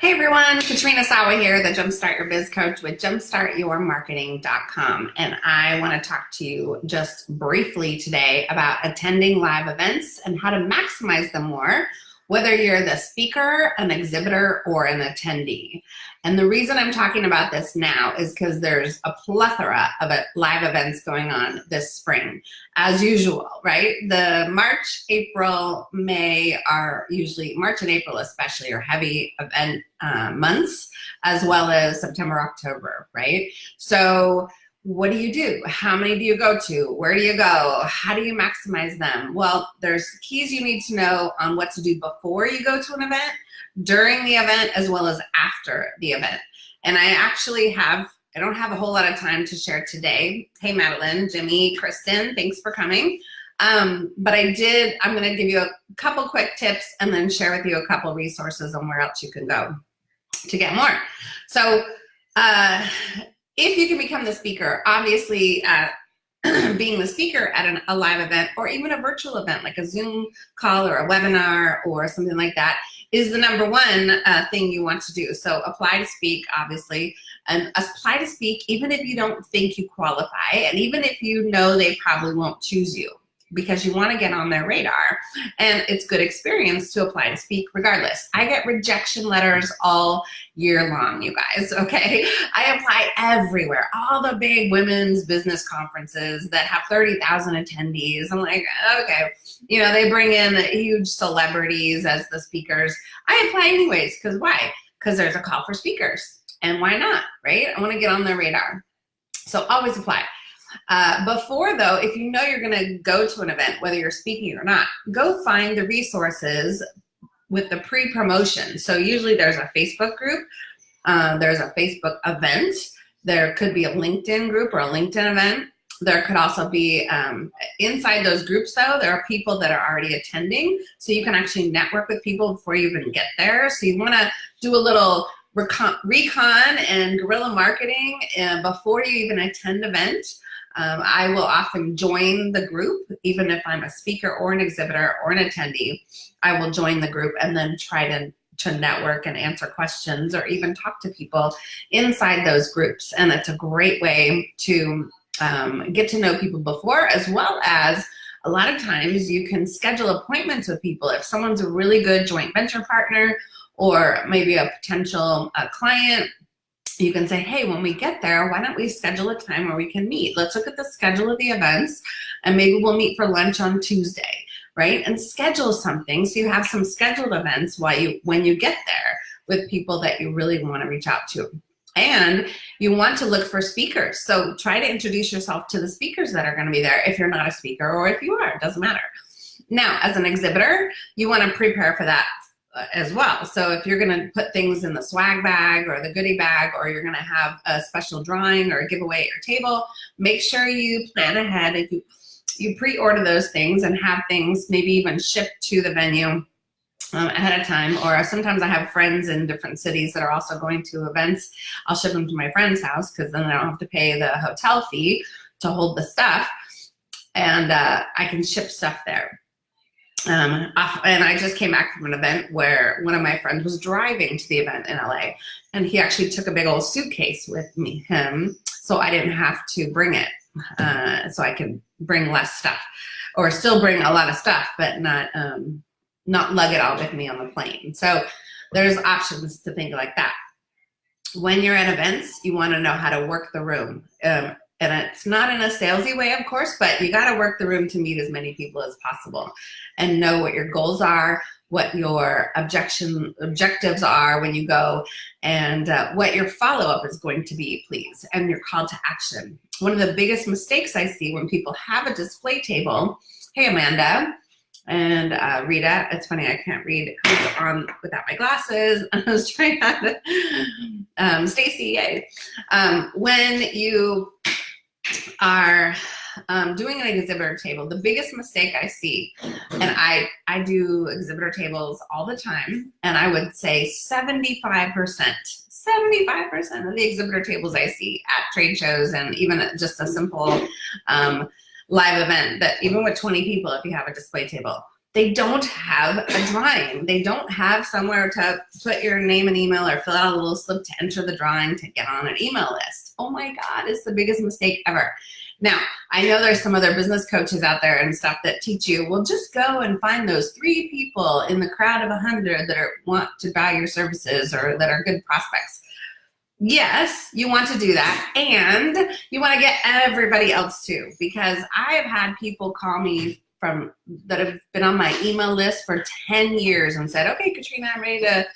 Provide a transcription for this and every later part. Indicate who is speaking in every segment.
Speaker 1: Hey everyone, Katrina Sawa here, the Jumpstart Your Biz Coach with jumpstartyourmarketing.com. And I want to talk to you just briefly today about attending live events and how to maximize them more whether you're the speaker, an exhibitor, or an attendee. And the reason I'm talking about this now is because there's a plethora of live events going on this spring, as usual, right? The March, April, May are usually, March and April especially, are heavy event uh, months, as well as September, October, right? So what do you do? How many do you go to? Where do you go? How do you maximize them? Well, there's keys you need to know on what to do before you go to an event, during the event, as well as after the event. And I actually have, I don't have a whole lot of time to share today. Hey, Madeline, Jimmy, Kristen, thanks for coming. Um, but I did, I'm gonna give you a couple quick tips and then share with you a couple resources on where else you can go to get more. So uh, if you can become the speaker, obviously uh, being the speaker at an, a live event or even a virtual event like a Zoom call or a webinar or something like that is the number one uh, thing you want to do. So apply to speak, obviously, and apply to speak even if you don't think you qualify and even if you know they probably won't choose you because you want to get on their radar and it's good experience to apply to speak regardless. I get rejection letters all year long, you guys, okay? I apply everywhere, all the big women's business conferences that have 30,000 attendees. I'm like, okay, you know, they bring in huge celebrities as the speakers. I apply anyways, because why? Because there's a call for speakers and why not, right? I want to get on their radar. So always apply. Uh, before though, if you know you're gonna go to an event, whether you're speaking or not, go find the resources with the pre-promotion. So usually there's a Facebook group, uh, there's a Facebook event, there could be a LinkedIn group or a LinkedIn event. There could also be, um, inside those groups though, there are people that are already attending. So you can actually network with people before you even get there. So you wanna do a little recon, recon and guerrilla marketing uh, before you even attend event. Um, I will often join the group, even if I'm a speaker or an exhibitor or an attendee, I will join the group and then try to to network and answer questions or even talk to people inside those groups. And it's a great way to um, get to know people before as well as a lot of times you can schedule appointments with people. If someone's a really good joint venture partner or maybe a potential uh, client you can say, hey, when we get there, why don't we schedule a time where we can meet? Let's look at the schedule of the events and maybe we'll meet for lunch on Tuesday, right? And schedule something so you have some scheduled events while you, when you get there with people that you really want to reach out to. And you want to look for speakers. So try to introduce yourself to the speakers that are going to be there if you're not a speaker or if you are, it doesn't matter. Now, as an exhibitor, you want to prepare for that as well. So if you're gonna put things in the swag bag or the goodie bag or you're gonna have a special drawing or a giveaway at your table, make sure you plan ahead. If you, you pre-order those things and have things maybe even shipped to the venue um, ahead of time or sometimes I have friends in different cities that are also going to events. I'll ship them to my friend's house because then I don't have to pay the hotel fee to hold the stuff and uh, I can ship stuff there um, and I just came back from an event where one of my friends was driving to the event in LA and he actually took a big old suitcase with me, him, so I didn't have to bring it. Uh, so I could bring less stuff or still bring a lot of stuff, but not, um, not lug it all with me on the plane. So there's options to think like that. When you're at events, you wanna know how to work the room. Um, and it's not in a salesy way, of course, but you got to work the room to meet as many people as possible and know what your goals are, what your objection objectives are when you go, and uh, what your follow-up is going to be, please, and your call to action. One of the biggest mistakes I see when people have a display table, hey, Amanda, and uh, Rita, it's funny, I can't read who's on without my glasses. I was trying to, um, Stacy, yay. Um, when you are um, doing an exhibitor table, the biggest mistake I see, and I, I do exhibitor tables all the time, and I would say 75%, 75% of the exhibitor tables I see at trade shows and even just a simple um, live event that even with 20 people, if you have a display table, they don't have a drawing. They don't have somewhere to put your name and email or fill out a little slip to enter the drawing to get on an email list. Oh my God, it's the biggest mistake ever. Now, I know there's some other business coaches out there and stuff that teach you, well, just go and find those three people in the crowd of 100 that are, want to buy your services or that are good prospects. Yes, you want to do that. And you want to get everybody else too, because I've had people call me from that have been on my email list for 10 years and said, okay, Katrina, I'm ready to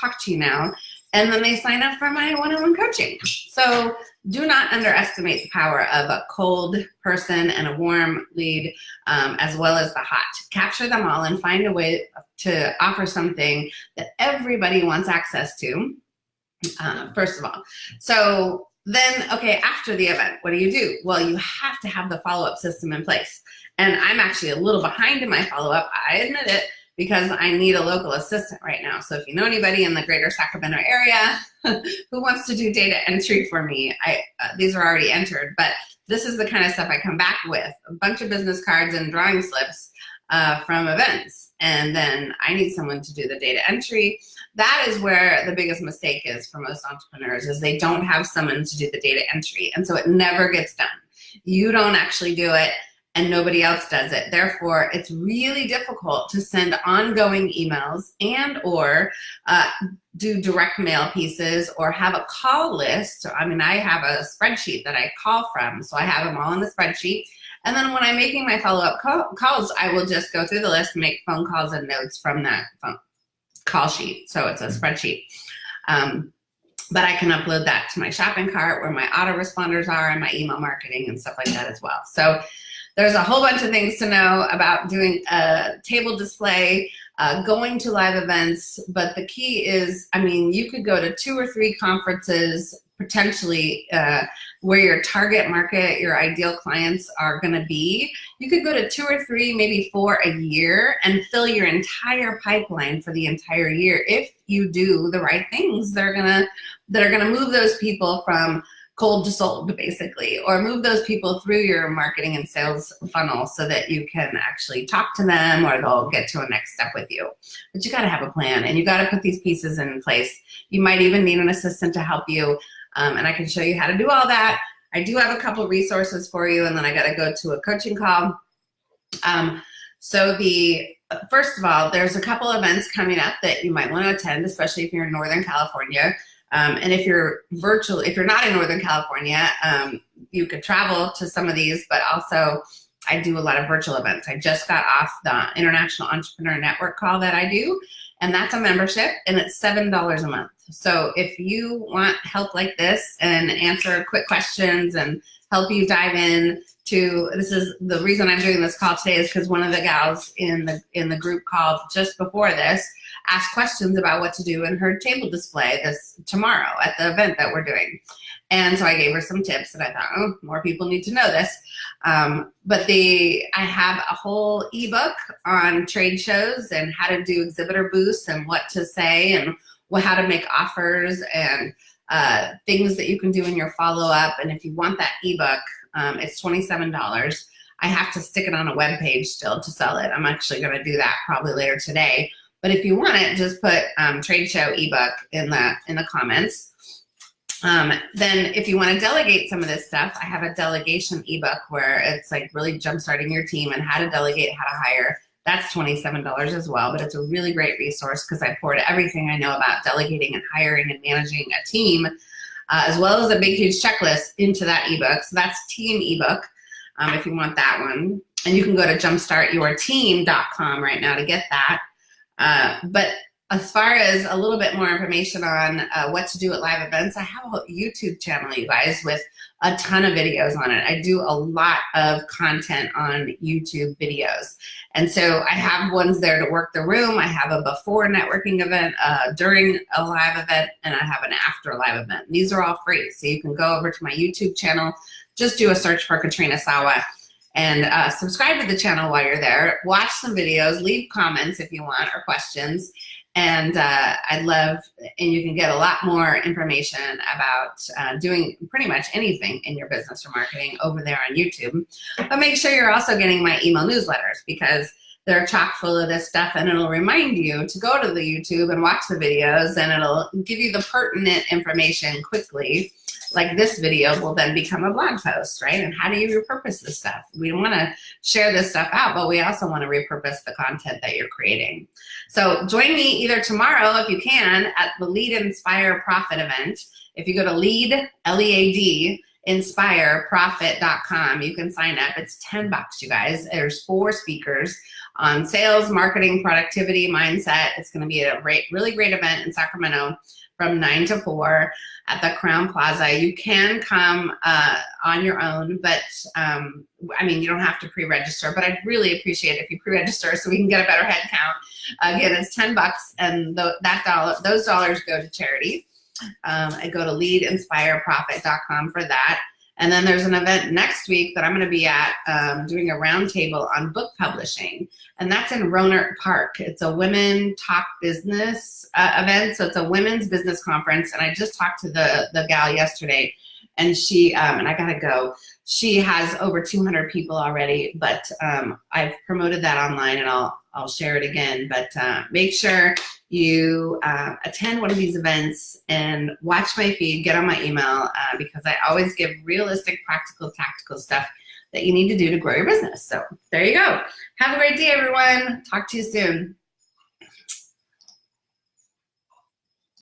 Speaker 1: talk to you now. And then they sign up for my one-on-one coaching. So do not underestimate the power of a cold person and a warm lead, um, as well as the hot. Capture them all and find a way to offer something that everybody wants access to, uh, first of all. So then, okay, after the event, what do you do? Well, you have to have the follow-up system in place. And I'm actually a little behind in my follow-up, I admit it, because I need a local assistant right now. So if you know anybody in the greater Sacramento area who wants to do data entry for me, I uh, these are already entered, but this is the kind of stuff I come back with, a bunch of business cards and drawing slips uh, from events. And then I need someone to do the data entry. That is where the biggest mistake is for most entrepreneurs is they don't have someone to do the data entry. And so it never gets done. You don't actually do it and nobody else does it. Therefore, it's really difficult to send ongoing emails and or uh, do direct mail pieces or have a call list. I mean, I have a spreadsheet that I call from, so I have them all in the spreadsheet. And then when I'm making my follow-up call calls, I will just go through the list, make phone calls and notes from that call sheet. So it's a spreadsheet. Um, but I can upload that to my shopping cart where my autoresponders are and my email marketing and stuff like that as well. So there's a whole bunch of things to know about doing a table display, uh, going to live events, but the key is, I mean, you could go to two or three conferences potentially uh, where your target market, your ideal clients are gonna be. You could go to two or three, maybe four a year and fill your entire pipeline for the entire year if you do the right things that are gonna, that are gonna move those people from cold to sold basically, or move those people through your marketing and sales funnel so that you can actually talk to them or they'll get to a next step with you. But you gotta have a plan and you gotta put these pieces in place. You might even need an assistant to help you um, and I can show you how to do all that. I do have a couple resources for you and then I gotta go to a coaching call. Um, so the first of all, there's a couple events coming up that you might want to attend, especially if you're in Northern California. Um, and if you're virtual, if you're not in Northern California, um, you could travel to some of these, but also I do a lot of virtual events. I just got off the International Entrepreneur Network call that I do, and that's a membership, and it's $7 a month. So if you want help like this and answer quick questions and help you dive in to, this is the reason I'm doing this call today is because one of the gals in the, in the group called just before this asked questions about what to do in her table display this tomorrow at the event that we're doing. And so I gave her some tips and I thought, oh, more people need to know this. Um, but the, I have a whole ebook on trade shows and how to do exhibitor booths and what to say and how to make offers and uh, things that you can do in your follow-up. And if you want that ebook, um, it's $27. I have to stick it on a web page still to sell it. I'm actually gonna do that probably later today. But if you want it, just put um, trade show ebook in the, in the comments. Um, then if you want to delegate some of this stuff, I have a delegation ebook where it's like really jumpstarting your team and how to delegate, how to hire. That's $27 as well, but it's a really great resource because I poured everything I know about delegating and hiring and managing a team, uh, as well as a big, huge checklist into that ebook. So that's team ebook um, if you want that one. And you can go to jumpstartyourteam.com right now to get that. Uh, but as far as a little bit more information on uh, what to do at live events, I have a YouTube channel, you guys, with a ton of videos on it. I do a lot of content on YouTube videos. And so I have ones there to work the room. I have a before networking event, uh, during a live event, and I have an after live event. These are all free. So you can go over to my YouTube channel, just do a search for Katrina Sawa and uh, subscribe to the channel while you're there. Watch some videos, leave comments if you want or questions. And uh, I'd love, and you can get a lot more information about uh, doing pretty much anything in your business or marketing over there on YouTube. But make sure you're also getting my email newsletters because they're chock full of this stuff and it'll remind you to go to the YouTube and watch the videos and it'll give you the pertinent information quickly. Like this video will then become a blog post, right? And how do you repurpose this stuff? We want to share this stuff out, but we also want to repurpose the content that you're creating. So join me either tomorrow, if you can, at the Lead Inspire Profit event. If you go to lead, L-E-A-D, inspireprofit.com. You can sign up. It's 10 bucks, you guys. There's four speakers on sales, marketing, productivity, mindset. It's going to be a great, really great event in Sacramento from 9 to 4 at the Crowne Plaza. You can come uh, on your own, but um, I mean, you don't have to pre-register, but I'd really appreciate if you pre-register so we can get a better head count. Again, it's 10 bucks and th that dollar, those dollars go to charity. Um, I go to leadinspireprofit.com for that. And then there's an event next week that I'm going to be at um, doing a roundtable on book publishing. And that's in Rohnert Park. It's a women talk business uh, event. So it's a women's business conference. And I just talked to the, the gal yesterday and she, um, and I got to go, she has over 200 people already, but um, I've promoted that online and I'll, I'll share it again. But uh, make sure you uh, attend one of these events and watch my feed, get on my email, uh, because I always give realistic, practical, tactical stuff that you need to do to grow your business. So there you go. Have a great day, everyone. Talk to you soon.